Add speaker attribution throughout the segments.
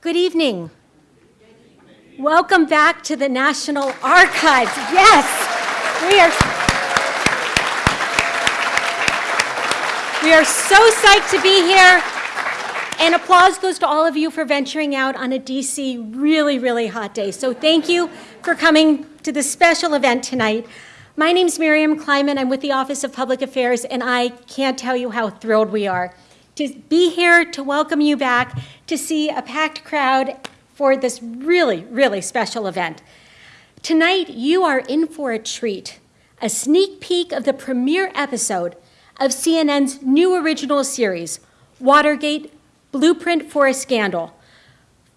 Speaker 1: Good evening. Welcome back to the National Archives. Yes, we are. We are so psyched to be here. And applause goes to all of you for venturing out on a DC really, really hot day. So thank you for coming to this special event tonight. My name is Miriam Kleiman. I'm with the Office of Public Affairs, and I can't tell you how thrilled we are to be here to welcome you back, to see a packed crowd for this really, really special event. Tonight, you are in for a treat, a sneak peek of the premiere episode of CNN's new original series, Watergate Blueprint for a Scandal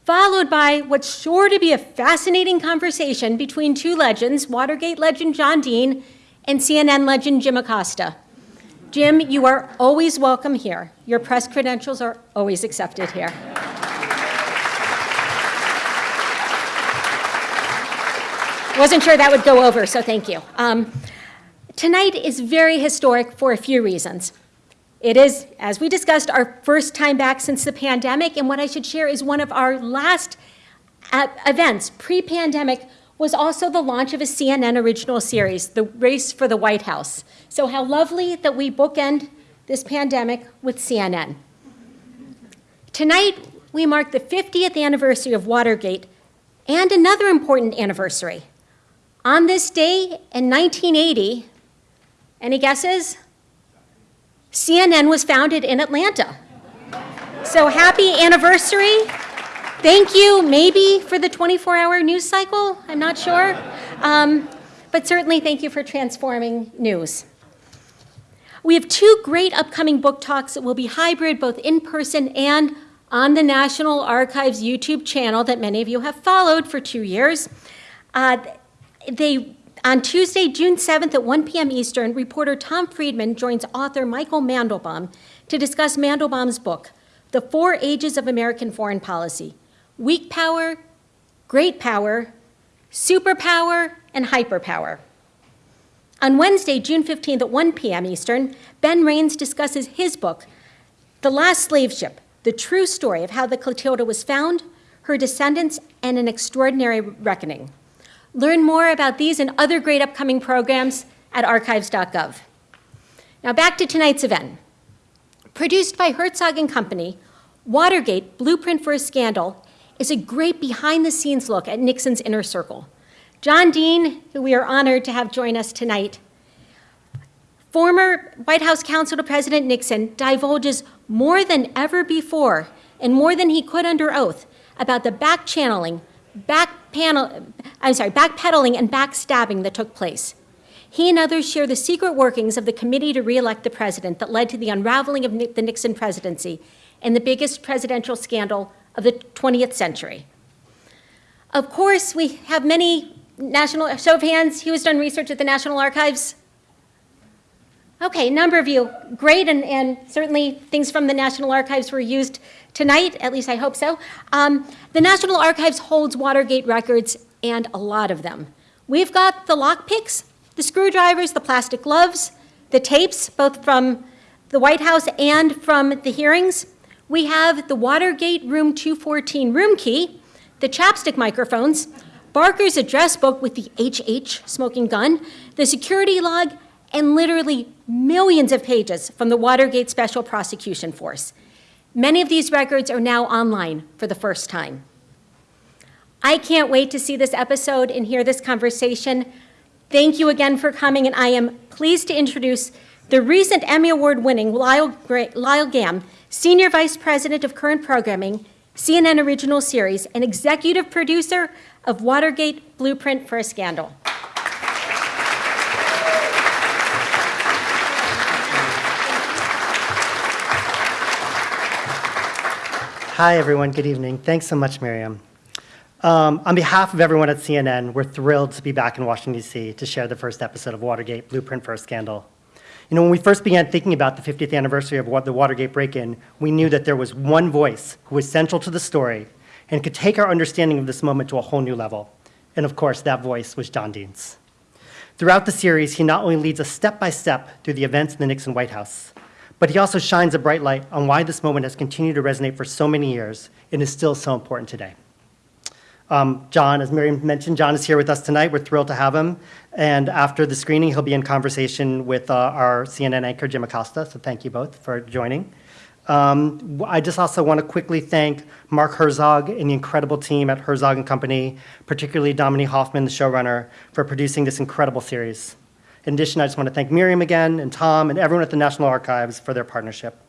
Speaker 1: followed by what's sure to be a fascinating conversation between two legends, Watergate legend John Dean and CNN legend Jim Acosta. Jim, you are always welcome here. Your press credentials are always accepted here. Wasn't sure that would go over, so thank you. Um, tonight is very historic for a few reasons. It is, as we discussed, our first time back since the pandemic, and what I should share is one of our last uh, events pre-pandemic was also the launch of a CNN original series, The Race for the White House. So how lovely that we bookend this pandemic with CNN. Tonight, we mark the 50th anniversary of Watergate and another important anniversary. On this day in 1980, any guesses? CNN was founded in Atlanta. So happy anniversary. Thank you, maybe for the 24-hour news cycle, I'm not sure. Um, but certainly thank you for transforming news. We have two great upcoming book talks that will be hybrid, both in person and on the National Archives YouTube channel that many of you have followed for two years. Uh, they on Tuesday, June 7th at 1 p.m. Eastern, reporter Tom Friedman joins author Michael Mandelbaum to discuss Mandelbaum's book, The Four Ages of American Foreign Policy, Weak Power, Great Power, Superpower, and Hyperpower. On Wednesday, June 15th at 1 p.m. Eastern, Ben Raines discusses his book, The Last Slave Ship, the true story of how the Clotilda was found, her descendants, and an extraordinary reckoning. Learn more about these and other great upcoming programs at archives.gov. Now back to tonight's event. Produced by Herzog & Company, Watergate, Blueprint for a Scandal, is a great behind-the-scenes look at Nixon's inner circle. John Dean, who we are honored to have join us tonight, former White House counsel to President Nixon divulges more than ever before and more than he could under oath about the back channeling, back panel, I'm sorry, backpedaling and backstabbing that took place. He and others share the secret workings of the committee to reelect the president that led to the unraveling of the Nixon presidency and the biggest presidential scandal of the 20th century. Of course, we have many national, show of hands, who has done research at the National Archives? Okay, a number of you, great, and, and certainly things from the National Archives were used tonight, at least I hope so. Um, the National Archives holds Watergate records and a lot of them. We've got the lockpicks, the screwdrivers, the plastic gloves, the tapes, both from the White House and from the hearings. We have the Watergate Room 214 room key, the chapstick microphones, Barker's address book with the HH smoking gun, the security log, and literally millions of pages from the Watergate Special Prosecution Force. Many of these records are now online for the first time. I can't wait to see this episode and hear this conversation. Thank you again for coming, and I am pleased to introduce the recent Emmy Award winning Lyle, Lyle Gamm, Senior Vice President of Current Programming, CNN Original Series, and Executive Producer of Watergate Blueprint for a Scandal.
Speaker 2: Hi, everyone. Good evening. Thanks so much, Miriam. Um, on behalf of everyone at CNN, we're thrilled to be back in Washington, D.C. to share the first episode of Watergate, Blueprint for a Scandal. You know, when we first began thinking about the 50th anniversary of the Watergate break-in, we knew that there was one voice who was central to the story and could take our understanding of this moment to a whole new level. And of course, that voice was John Dean's. Throughout the series, he not only leads us step by step through the events in the Nixon White House, but he also shines a bright light on why this moment has continued to resonate for so many years and is still so important today. Um, John, as Miriam mentioned, John is here with us tonight. We're thrilled to have him. And after the screening, he'll be in conversation with uh, our CNN anchor, Jim Acosta. So thank you both for joining. Um, I just also want to quickly thank Mark Herzog and the incredible team at Herzog and Company, particularly Dominique Hoffman, the showrunner, for producing this incredible series. In addition, I just want to thank Miriam again and Tom and everyone at the National Archives for their partnership.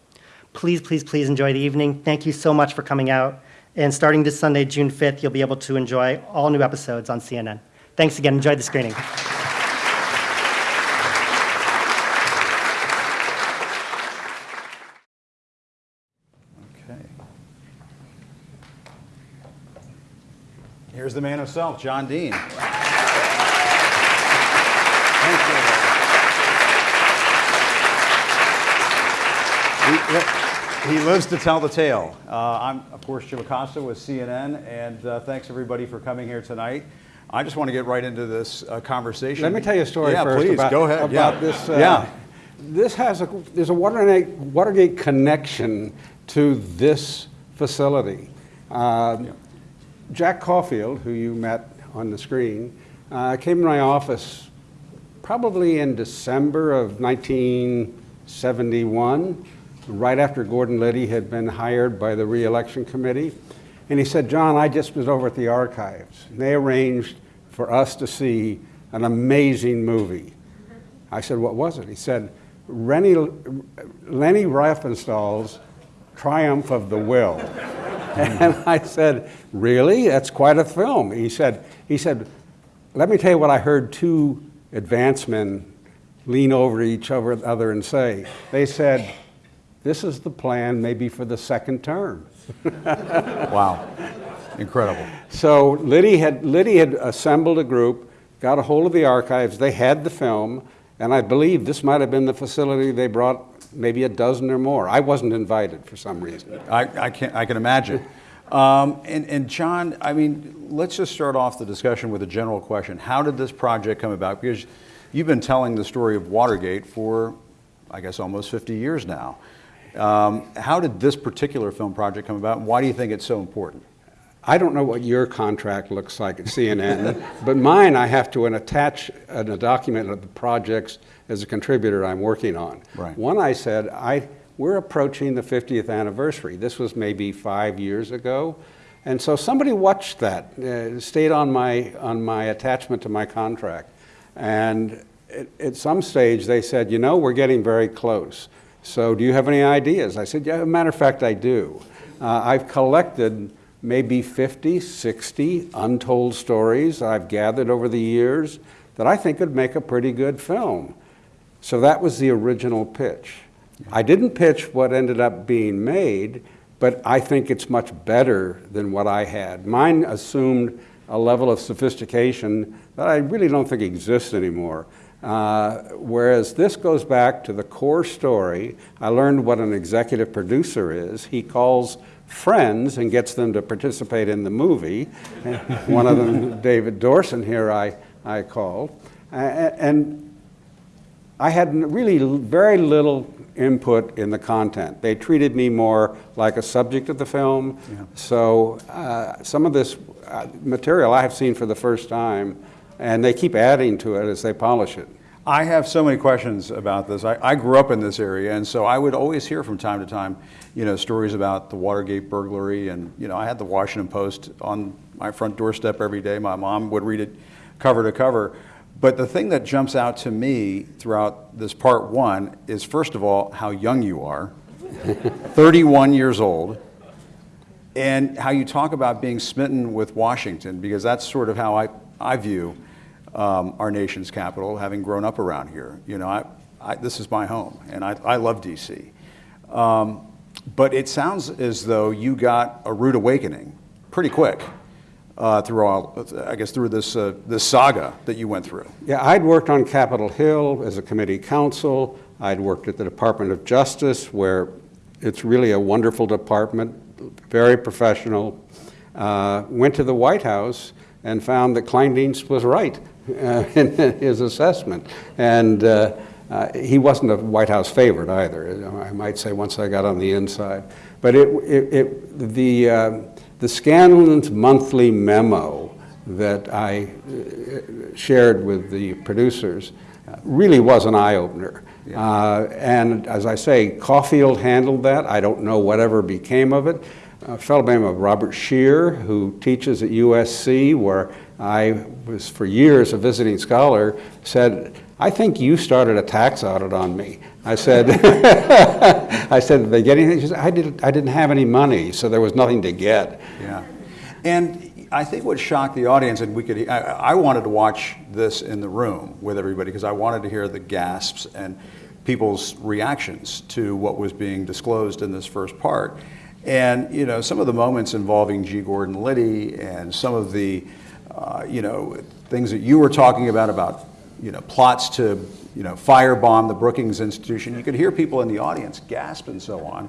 Speaker 2: Please, please, please enjoy the evening. Thank you so much for coming out. And starting this Sunday, June 5th, you'll be able to enjoy all new episodes on CNN. Thanks again. Enjoy the screening.
Speaker 3: Okay. Here's the man himself, John Dean. Thank you. He, he lives to tell the tale. Uh, I'm, of course, Jim Acosta with CNN, and uh, thanks everybody for coming here tonight. I just want to get right into this uh, conversation.
Speaker 4: Let me tell you a story
Speaker 3: yeah,
Speaker 4: first
Speaker 3: please,
Speaker 4: about,
Speaker 3: go ahead.
Speaker 4: about
Speaker 3: yeah.
Speaker 4: this. uh,
Speaker 3: yeah.
Speaker 4: This has a, there's a Watergate, Watergate connection to this facility. Uh, Jack Caulfield, who you met on the screen, uh, came to my office probably in December of 1971, right after Gordon Liddy had been hired by the reelection committee. And he said, John, I just was over at the archives. And they arranged for us to see an amazing movie. I said, what was it? He said, Rennie, Leni Riefenstahl's Triumph of the Will. and I said, really? That's quite a film. He said, he said, let me tell you what I heard two advancemen lean over each other and say. They said, this is the plan maybe for the second term.
Speaker 3: Wow. Incredible.
Speaker 4: So Liddy had, Liddy had assembled a group, got a hold of the archives, they had the film, and I believe this might have been the facility they brought maybe a dozen or more. I wasn't invited for some reason.
Speaker 3: I, I, can, I can imagine. Um, and, and John, I mean, let's just start off the discussion with a general question. How did this project come about? Because you've been telling the story of Watergate for, I guess, almost 50 years now. Um, how did this particular film project come about, and why do you think it's so important?
Speaker 4: I don't know what your contract looks like at CNN, but mine I have to attach a document of the projects as a contributor I'm working on.
Speaker 3: Right.
Speaker 4: One I said, I, we're approaching the 50th anniversary. This was maybe five years ago. And so somebody watched that, uh, stayed on my, on my attachment to my contract. And at, at some stage they said, you know, we're getting very close. So do you have any ideas? I said, yeah, as a matter of fact, I do. Uh, I've collected maybe 50, 60 untold stories I've gathered over the years that I think would make a pretty good film. So that was the original pitch. I didn't pitch what ended up being made, but I think it's much better than what I had. Mine assumed a level of sophistication that I really don't think exists anymore. Uh, whereas this goes back to the core story. I learned what an executive producer is. He calls friends and gets them to participate in the movie. One of them, David Dorsen, here I, I called. And I had really very little input in the content. They treated me more like a subject of the film.
Speaker 3: Yeah.
Speaker 4: So uh, some of this uh, material I have seen for the first time, and they keep adding to it as they polish it.
Speaker 3: I have so many questions about this. I, I, grew up in this area, and so I would always hear from time to time, you know, stories about the Watergate burglary, and you know, I had the Washington Post on my front doorstep every day. My mom would read it cover to cover. But the thing that jumps out to me throughout this part one is, first of all, how young you are, 31 years old, and how you talk about being smitten with Washington, because that's sort of how I, I view um, our nation's capital, having grown up around here. You know, I, I, this is my home, and I, I love D.C. Um, but it sounds as though you got a rude awakening pretty quick uh, through all, I guess, through this uh, this saga that you went through.
Speaker 4: Yeah, I'd worked on Capitol Hill as a committee counsel. I'd worked at the Department of Justice, where it's really a wonderful department, very professional. Uh, went to the White House and found that Kleindienst was right uh, in his assessment. And uh, Uh, he wasn't a White House favorite either, I might say, once I got on the inside. But it, it, it, the, uh, the Scanlan's monthly memo that I uh, shared with the producers uh, really was an eye-opener. Uh, and as I say, Caulfield handled that. I don't know whatever became of it. A fellow by the name of Robert Scheer, who teaches at USC, where I was for years a visiting scholar, said, I think you started a tax audit on me. I said, I said, did they get anything? She said, I didn't, I didn't have any money, so there was nothing to get.
Speaker 3: Yeah. And I think what shocked the audience, and we could, I, I wanted to watch this in the room with everybody because I wanted to hear the gasps and people's reactions to what was being disclosed in this first part. And, you know, some of the moments involving G. Gordon Liddy and some of the, uh, you know, things that you were talking about, about, you know, plots to, you know, firebomb the Brookings Institution, you could hear people in the audience gasp and so on.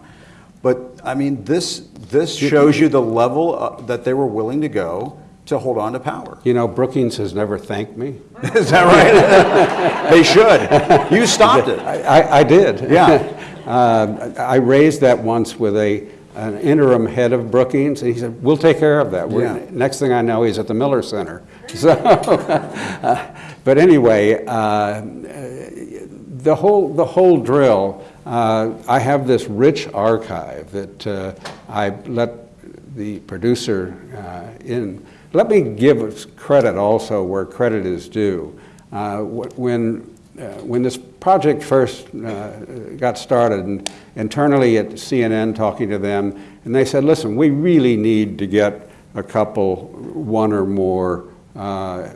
Speaker 3: But I mean, this, this shows you the level uh, that they were willing to go to hold on to power.
Speaker 4: You know, Brookings has never thanked me.
Speaker 3: Is that right? they should. You stopped it.
Speaker 4: I, I, I did.
Speaker 3: Yeah.
Speaker 4: Uh, I raised that once with a, an interim head of Brookings, and he said, we'll take care of that. We're-
Speaker 3: Yeah.
Speaker 4: Next thing I know, he's at the Miller Center. So, uh, but anyway, uh, the whole, the whole drill, uh, I have this rich archive that uh, I let the producer uh, in. Let me give credit also where credit is due. Uh, When, when this project first uh, got started, internally at CNN, talking to them, and they said, listen, we really need to get a couple, one or more uh,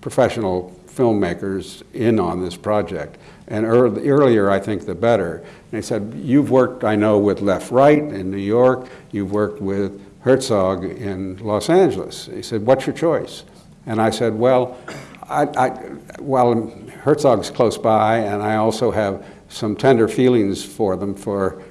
Speaker 4: professional filmmakers in on this project. And earlier, I think, the better. And they said, you've worked, I know, with Left Right in New York, you've worked with Herzog in Los Angeles. He said, what's your choice? And I said, well, I, I, well, Herzog's close by, and I also have some tender feelings for them for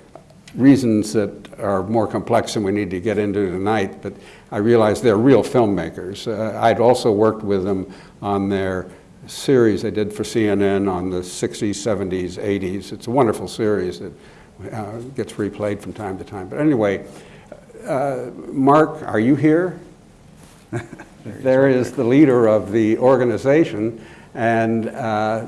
Speaker 4: reasons that are more complex than we need to get into tonight, but I realize they're real filmmakers. Uh, I'd also worked with them on their series they did for CNN on the 60s, 70s, 80s. It's a wonderful series that uh, gets replayed from time to time. But anyway, uh, Mark, are you here? there is the leader of the organization, and uh,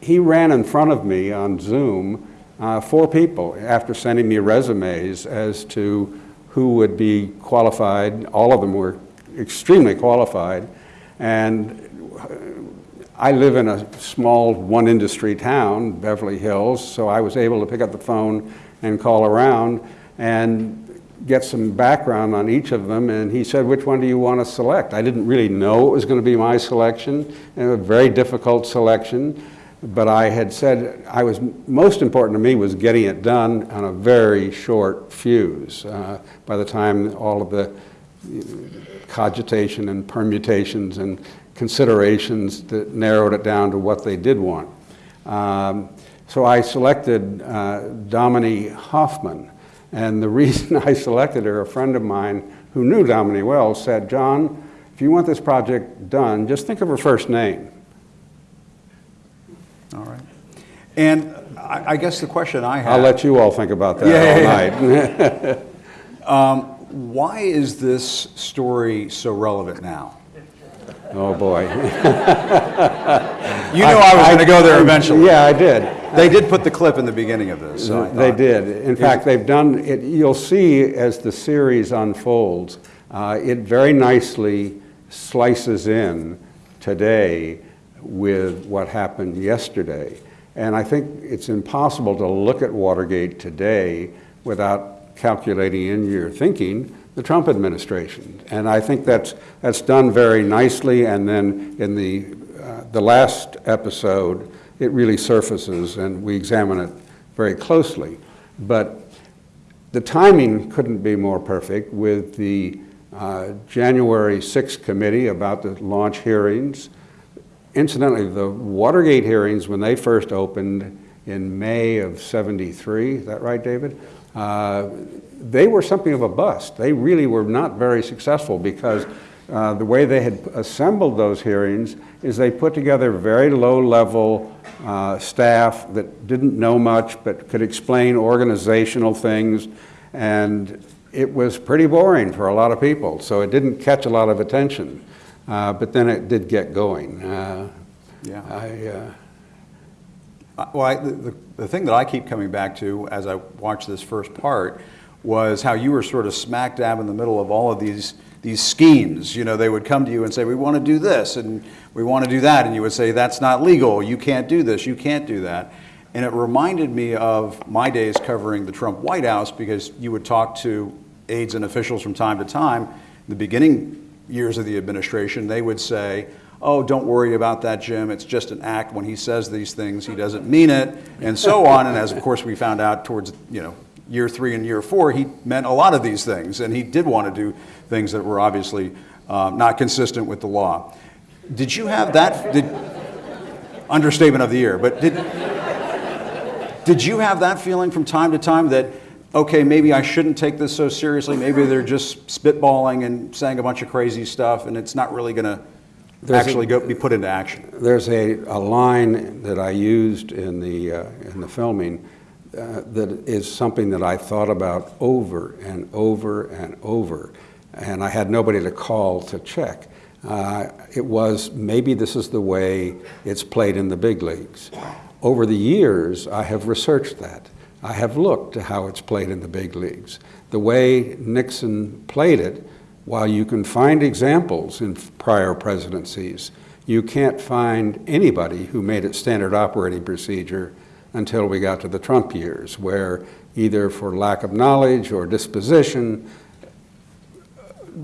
Speaker 4: he- ran in front of me on Zoom, uh, four people, after sending me resumes as to who would be qualified. All of them were extremely qualified, and I live in a small one-industry town, Beverly Hills, so I was able to pick up the phone and call around and get some background on each of them, and he said, which one do you want to select? I didn't really know it was going to be my selection, and a very difficult selection, but I had said, I was, most important to me was getting it done on a very short fuse. Uh, By the time all of the cogitation and permutations and considerations that narrowed it down to what they did want. Um, so I selected uh, Domini Hoffman, and the reason I selected her, a friend of mine who knew Domini well said, John, if you want this project done, just think of her first name.
Speaker 3: All right. And I, I guess the question I have.
Speaker 4: I'll let you all think about that
Speaker 3: Yeah,
Speaker 4: all
Speaker 3: yeah,
Speaker 4: night.
Speaker 3: Um, why is this story so relevant now?
Speaker 4: Oh, boy.
Speaker 3: You knew I was going to go there eventually.
Speaker 4: Yeah, I did.
Speaker 3: They did put the clip in the beginning of this, so I
Speaker 4: They did. In fact, they've done, it. you'll see as the series unfolds, uh, it very nicely slices in today with what happened yesterday. And I think it's impossible to look at Watergate today without calculating in your thinking the Trump administration. And I think that's, that's done very nicely. And then in the, uh, the last episode, it really surfaces and we examine it very closely. But the timing couldn't be more perfect with the uh, January 6th committee about the launch hearings. Incidentally, the Watergate hearings, when they first opened in May of 73, is that right, David? Uh, they were something of a bust. They really were not very successful because uh, the way they had assembled those hearings is they put together very low-level uh, staff that didn't know much but could explain organizational things, and it was pretty boring for a lot of people, so it didn't catch a lot of attention. Uh, But then it did get going. Uh,
Speaker 3: Yeah.
Speaker 4: I, uh,
Speaker 3: Uh, Well, I, the, the- the thing that I keep coming back to as I watch this first part was how you were sort of smack dab in the middle of all of these these schemes. You know, they would come to you and say, "We want to do this and we want to do that," and you would say, "That's not legal. You can't do this. You can't do that." And it reminded me of my days covering the Trump White House because you would talk to aides and officials from time to time. In the beginning years of the administration, they would say, oh, don't worry about that, Jim. It's just an act. When he says these things, he doesn't mean it, and so on. And as, of course, we found out towards, you know, year three and year four, he meant a lot of these things, and he did want to do things that were obviously um, not consistent with the law. Did you have that? Did, understatement of the year, but did, did you have that feeling from time to time that, okay, maybe I shouldn't take this so seriously? Maybe they're just spitballing and saying a bunch of crazy stuff, and it's not really going to
Speaker 4: There's a-
Speaker 3: actually go, be put into action.
Speaker 4: There's a, a line that I used in the, uh, in the filming uh, that is something that I thought about over and over and over, and I had nobody to call to check. Uh, it was maybe this is the way it's played in the big leagues. Over the years, I have researched that. I have looked at how it's played in the big leagues. The way Nixon played it, while you can find examples in prior presidencies, you can't find anybody who made it standard operating procedure until we got to the Trump years, where either for lack of knowledge or disposition,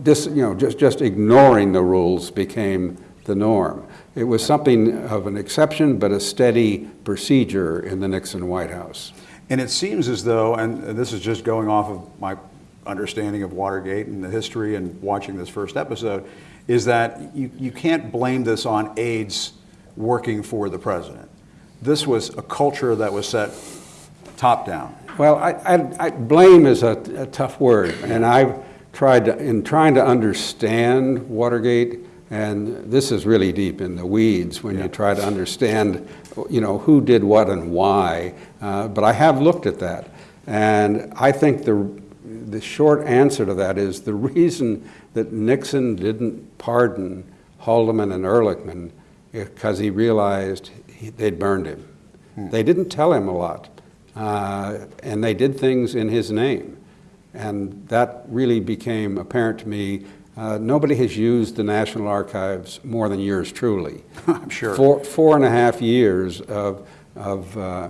Speaker 4: dis, you know, just, just ignoring the rules became the norm. It was something of an exception, but a steady procedure in the Nixon White House.
Speaker 3: And it seems as though, and this is just going off of my understanding of Watergate and the history and watching this first episode, is that you, you can't blame this on aides working for the president. This was a culture that was set top down.
Speaker 4: Well, I, I, I, blame is a, a tough word, and I've tried to, in trying to understand Watergate, and this is really deep in the weeds when you try to understand, you know, who did what and why. Uh, but I have looked at that, and I think the the short answer to that is the reason that Nixon didn't pardon Haldeman and Ehrlichman because he realized he, they'd burned him. They didn't tell him a lot, uh, and they did things in his name. And that really became apparent to me. Uh, nobody has used the National Archives more than yours truly.
Speaker 3: I'm sure.
Speaker 4: Four, four and a half years of, of uh,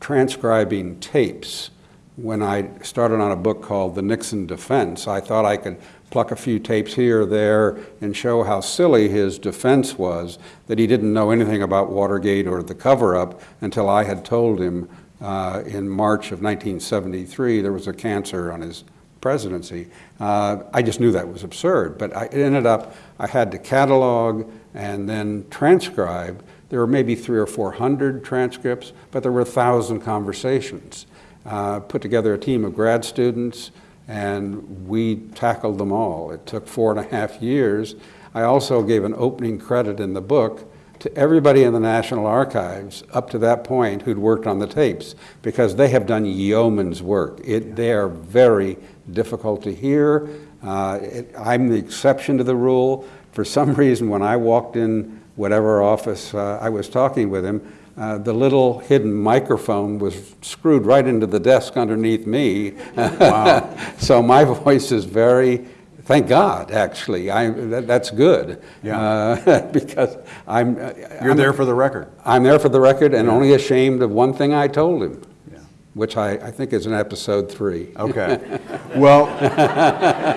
Speaker 4: transcribing tapes. When I started on a book called The Nixon Defense, I thought I could pluck a few tapes here or there and show how silly his defense was, that he didn't know anything about Watergate or the cover-up until I had told him uh, in March of 1973 there was a cancer on his presidency. Uh, I just knew that was absurd, but I, it ended up, I had to catalog and then transcribe. There were maybe three or four hundred transcripts, but there were a thousand conversations. Uh, put together a team of grad students, and we tackled them all. It took four and a half years. I also gave an opening credit in the book to everybody in the National Archives up to that point who'd worked on the tapes, because they have done yeoman's work. It, they are very difficult to hear. Uh, it, I'm the exception to the rule. For some reason, when I walked in whatever office uh, I was talking with him, uh, the little hidden microphone was screwed right into the desk underneath me. Wow. so my voice is very, thank God, actually. I, that, that's good.
Speaker 3: Yeah.
Speaker 4: Uh, because I'm.
Speaker 3: You're
Speaker 4: I'm,
Speaker 3: there for the record.
Speaker 4: I'm there for the record and only ashamed of one thing I told him,
Speaker 3: Yeah.
Speaker 4: which I, I think is in episode three.
Speaker 3: Okay. Well,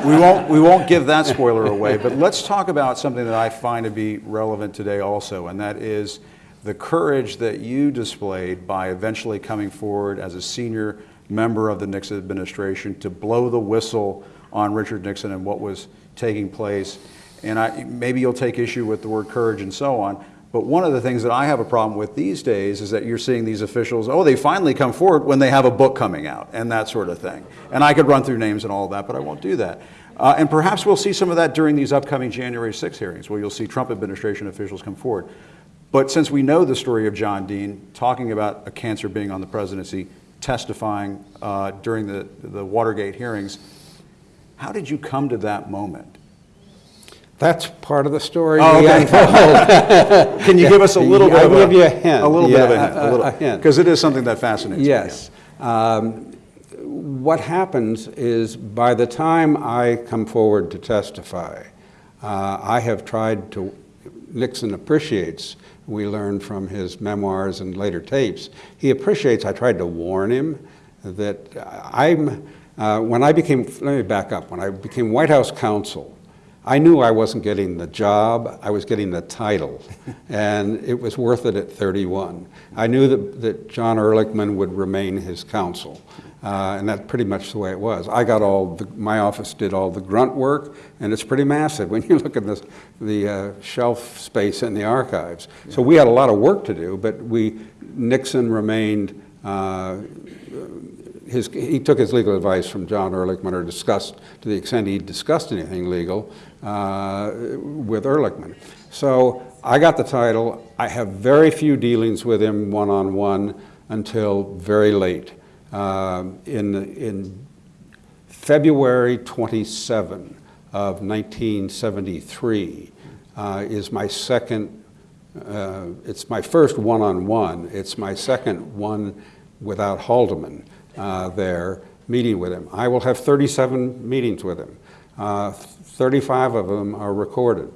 Speaker 3: we won't, we won't give that spoiler away, but let's talk about something that I find to be relevant today also, and that is the courage that you displayed by eventually coming forward as a senior member of the Nixon administration to blow the whistle on Richard Nixon and what was taking place. And I, maybe you'll take issue with the word courage and so on, but one of the things that I have a problem with these days is that you're seeing these officials, oh, they finally come forward when they have a book coming out and that sort of thing. And I could run through names and all of that, but I won't do that. Uh, and perhaps we'll see some of that during these upcoming January 6 hearings, where you'll see Trump administration officials come forward. But since we know the story of John Dean talking about a cancer being on the presidency, testifying uh, during the, the Watergate hearings, how did you come to that moment?
Speaker 4: That's part of the story.
Speaker 3: Oh, okay. Can you give us a little bit
Speaker 4: I'll
Speaker 3: of a,
Speaker 4: give you a hint.
Speaker 3: A little bit of a
Speaker 4: Yeah,
Speaker 3: hint,
Speaker 4: a-
Speaker 3: a
Speaker 4: a hint.
Speaker 3: because it is something that fascinates me.
Speaker 4: Yes. Um, What happens is by the time I come forward to testify, uh, I have tried to, Nixon appreciates, we learned from his memoirs and later tapes, he appreciates, I tried to warn him that I'm, uh, when I became, let me back up, when I became White House counsel, I knew I wasn't getting the job, I was getting the title, and it was worth it at 31. I knew that, that John Ehrlichman would remain his counsel, uh, and that's pretty much the way it was. I got all, the, my office did all the grunt work, and it's pretty massive when you look at this, the uh, shelf space in the archives. So we had a lot of work to do, but we, Nixon remained uh, his, he took his legal advice from John Ehrlichman or discussed, to the extent he discussed anything legal, uh, with Ehrlichman. So I got the title. I have very few dealings with him one-on-one until very late. Um, in, in February 27 of 1973 uh, is my second uh, it's my first one-on-one. It's my second one without Haldeman uh, there, meeting with him. I will have 37 meetings with him. Uh, 35 of them are recorded.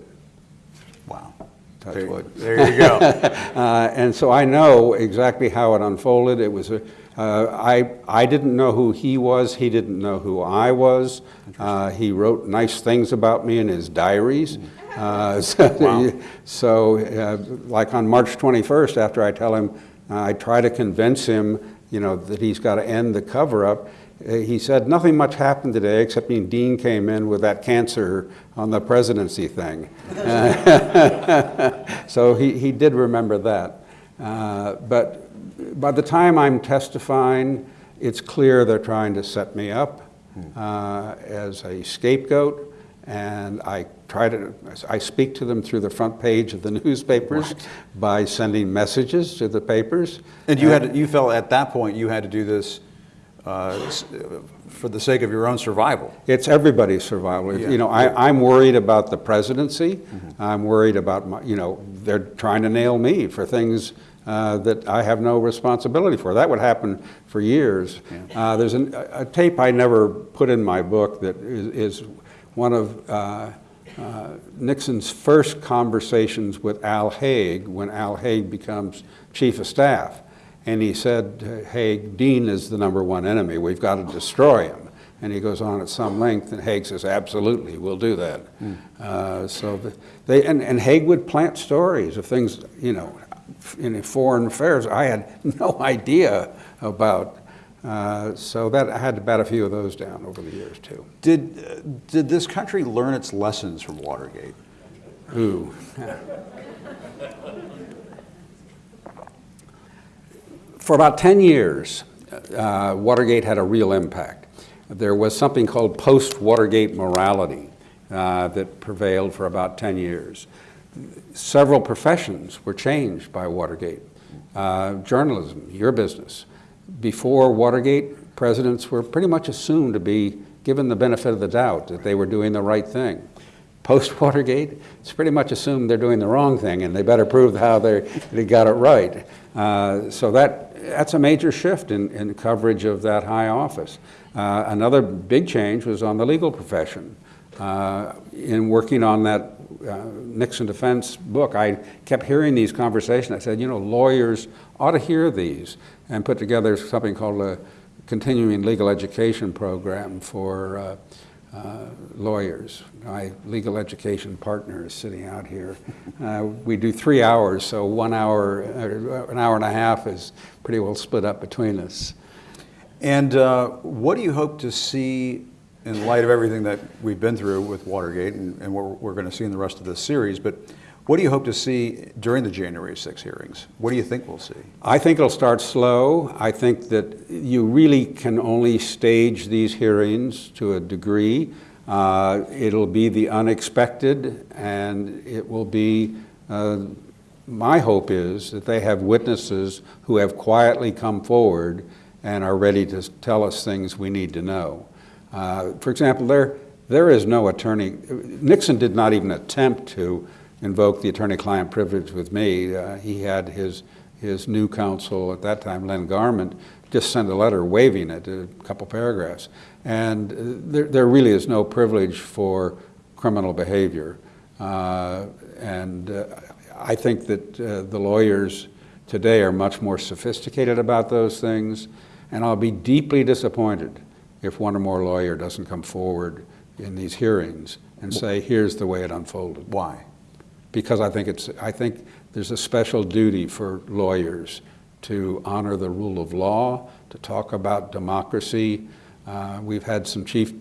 Speaker 3: Wow.
Speaker 4: Touch
Speaker 3: There,
Speaker 4: wood.
Speaker 3: there you go.
Speaker 4: Uh, and so I know exactly how it unfolded. It was a, uh, I, I didn't know who he was. He didn't know who I was. Uh, he wrote nice things about me in his diaries. Uh, so, so uh, like on March 21st, after I tell him, uh, I try to convince him, you know, that he's got to end the cover-up. He said, nothing much happened today except when Dean came in with that cancer on the presidency thing. So he, he did remember that. Uh, but by the time I'm testifying, it's clear they're trying to set me up uh, as a scapegoat. And I try to, I speak to them through the front page of the newspapers by sending messages to the papers.
Speaker 3: And you had, you felt at that point you had to do this uh, for the sake of your own survival.
Speaker 4: It's everybody's survival.
Speaker 3: Yeah.
Speaker 4: You know, I, I'm worried about the presidency. I'm worried about my, you know, they're trying to nail me for things uh, that I have no responsibility for. That would happen for years. Uh, there's an, a a tape I never put in my book that is, is one of uh, uh, Nixon's first conversations with Al Haig when Al Haig becomes chief of staff. And he said, Haig, Dean is the number one enemy. We've got to destroy him. And he goes on at some length, and Haig says, absolutely, we'll do that. Uh, so the, they, and, and Haig would plant stories of things, you know, in foreign affairs I had no idea about. Uh, so that I had to bat a few of those down over the years too.
Speaker 3: Did, uh, did this country learn its lessons from Watergate?
Speaker 4: Ooh. For about 10 years, uh, Watergate had a real impact. There was something called post-Watergate morality uh, that prevailed for about 10 years. Several professions were changed by Watergate. Uh, journalism, your business. Before Watergate, presidents were pretty much assumed to be given the benefit of the doubt that they were doing the right thing. Post Watergate, it's pretty much assumed they're doing the wrong thing and they better prove how they, they got it right. Uh, so that, that's a major shift in, in coverage of that high office. Uh, another big change was on the legal profession. Uh, in working on that uh, Nixon defense book, I kept hearing these conversations. I said, you know, lawyers ought to hear these and put together something called a continuing legal education program for uh, uh, lawyers. My legal education partner is sitting out here. Uh, we do three hours, so one hour, uh, an hour and a half is pretty well split up between us.
Speaker 3: And uh, what do you hope to see in light of everything that we've been through with Watergate and, and what we're going to see in the rest of this series? But what do you hope to see during the January 6 hearings? What do you think we'll see?
Speaker 4: I think it'll start slow. I think that you really can only stage these hearings to a degree Uh, It'll be the unexpected, and it will be, uh, my hope is that they have witnesses who have quietly come forward and are ready to tell us things we need to know. Uh, For example, there, there is no attorney, Nixon did not even attempt to invoke the attorney-client privilege with me. Uh, He had his, his new counsel at that time, Len Garment, just send a letter waiving it, a couple paragraphs. And uh, there, there really is no privilege for criminal behavior. Uh, And uh, I think that uh, the lawyers today are much more sophisticated about those things, and I'll be deeply disappointed if one or more lawyer doesn't come forward in these hearings and say, here's the way it unfolded
Speaker 3: Why?
Speaker 4: because I think it's, I think there's a special duty for lawyers to honor the rule of law, to talk about democracy. Uh, we've had some chief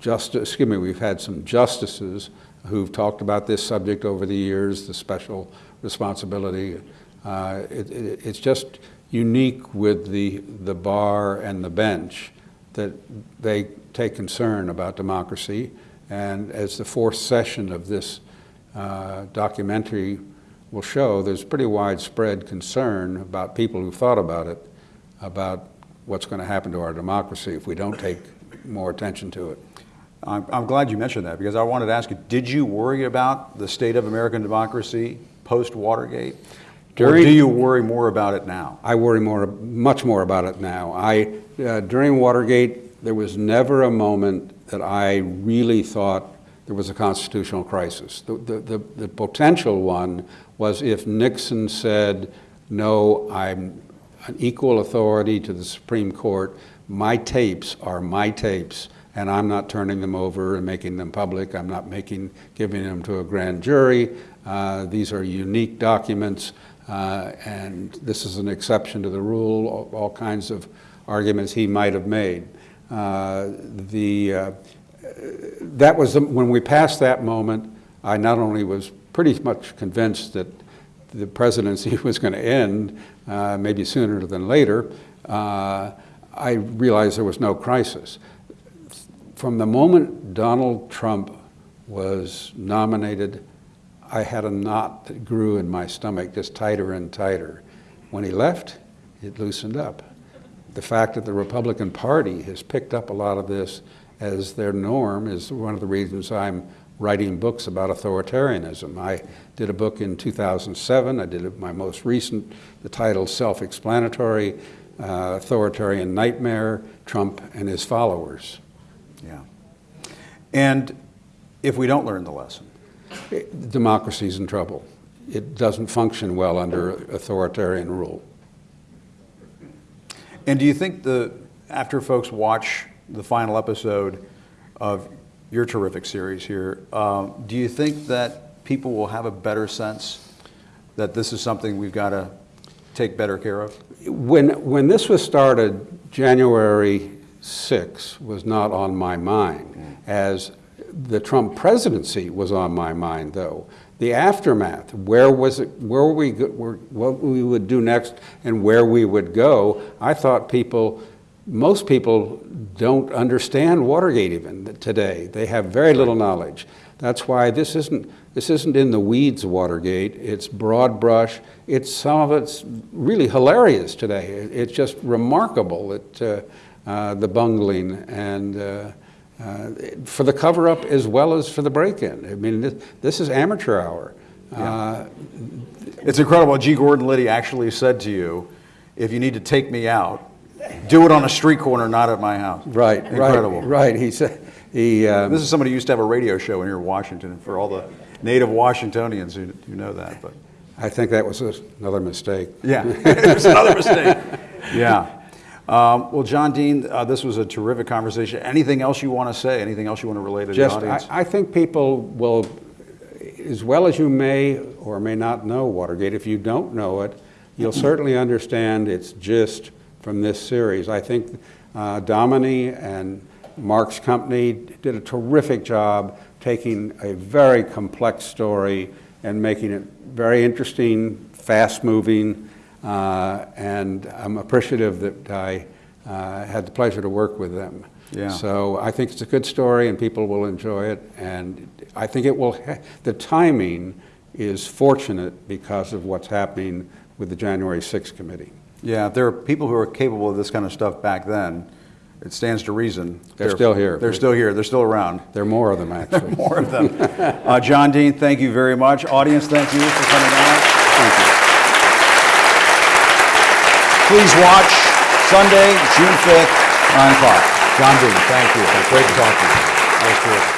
Speaker 4: justice, excuse me, we've had some justices who've talked about this subject over the years, the special responsibility. Uh, it, it, it's just unique with the, the bar and the bench that they take concern about democracy. And as the fourth session of this uh, documentary will show, there's pretty widespread concern about people who thought about it, about what's going to happen to our democracy if we don't take more attention to it.
Speaker 3: I'm, I'm glad you mentioned that because I wanted to ask you, did you worry about the state of American democracy post-Watergate? Or do you worry more about it now?
Speaker 4: I worry more, much more about it now. I, uh, during Watergate, there was never a moment that I really thought there was a constitutional crisis. The, the, the, the potential one was if Nixon said, no, I'm an equal authority to the Supreme Court, my tapes are my tapes, and I'm not turning them over and making them public. I'm not making, giving them to a grand jury. Uh, these are unique documents. Uh, and this is an exception to the rule, all, all kinds of arguments he might have made. Uh, the, uh, that was, the- when we passed that moment, I not only was pretty much convinced that the presidency was going to end, uh, maybe sooner than later, uh, I realized there was no crisis. From the moment Donald Trump was nominated, I had a knot that grew in my stomach just tighter and tighter. When he left, it loosened up. The fact that the Republican Party has picked up a lot of this as their norm is one of the reasons I'm writing books about authoritarianism. I did a book in 2007. I did my most recent, the title self-explanatory, uh, Authoritarian Nightmare, Trump and His Followers.
Speaker 3: Yeah. And if we don't learn the lesson,
Speaker 4: Democracy's in trouble. It doesn't function well under authoritarian rule.
Speaker 3: And do you think the after folks watch the final episode of your terrific series here, um, do you think that people will have a better sense that this is something we've got to take better care of?
Speaker 4: When, when this was started, January 6 was not on my mind, as the Trump presidency was on my mind, though. The aftermath, where was it, where we, where, what we would do next and where we would go, I thought people, most people don't understand Watergate even today. They have very little knowledge. That's why this isn't, this isn't in the weeds Watergate. It's broad brush. It's some of it's really hilarious today. It's just remarkable that uh, uh, the bungling and uh, uh, for the cover-up as well as for the break-in. I mean, this, this is amateur hour. Uh,
Speaker 3: It's incredible. G. Gordon Liddy actually said to you, if you need to take me out, do it on a street corner, not at my house.
Speaker 4: right,
Speaker 3: Incredible.
Speaker 4: right, right. He said he. Uh,
Speaker 3: This is somebody who used to have a radio show in here in Washington for all the native Washingtonians who, who know that. But
Speaker 4: I think that was another mistake.
Speaker 3: yeah, it was another mistake. Yeah. Um, well, John Dean, uh, this was a terrific conversation. Anything else you want to say? Anything else you want to relate to
Speaker 4: Just,
Speaker 3: the audience?
Speaker 4: I, I think people will, as well as you may or may not know Watergate, if you don't know it, you'll certainly understand its gist from this series. I think uh, Domini and Mark's company did a terrific job taking a very complex story and making it very interesting, fast-moving, and I'm appreciative that I uh, had the pleasure to work with them.
Speaker 3: Yeah.
Speaker 4: So I think it's a good story and people will enjoy it. And I think it will, ha- the timing is fortunate because of what's happening with the January 6th committee.
Speaker 3: Yeah, there are people who are capable of this kind of stuff back then, it stands to reason.
Speaker 4: They're still here.
Speaker 3: They're still here, they're still around.
Speaker 4: There are more of them, actually.
Speaker 3: More of them. Uh, John Dean, thank you very much. Audience, thank you for coming out.
Speaker 4: Thank you.
Speaker 3: Please watch Sunday, June 5th, 9 o'clock.
Speaker 5: John Dean, thank you. Great to talk to you.
Speaker 3: Was terrific.